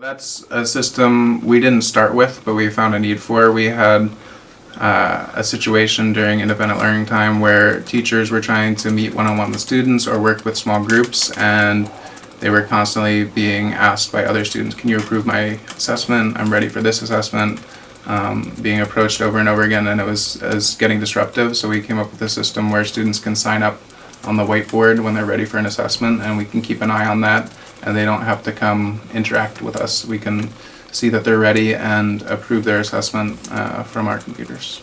That's a system we didn't start with, but we found a need for. We had uh, a situation during independent learning time where teachers were trying to meet one-on-one with students or work with small groups and they were constantly being asked by other students, can you approve my assessment? I'm ready for this assessment. Um, being approached over and over again and it was, it was getting disruptive so we came up with a system where students can sign up on the whiteboard when they're ready for an assessment and we can keep an eye on that and they don't have to come interact with us. We can see that they're ready and approve their assessment uh, from our computers.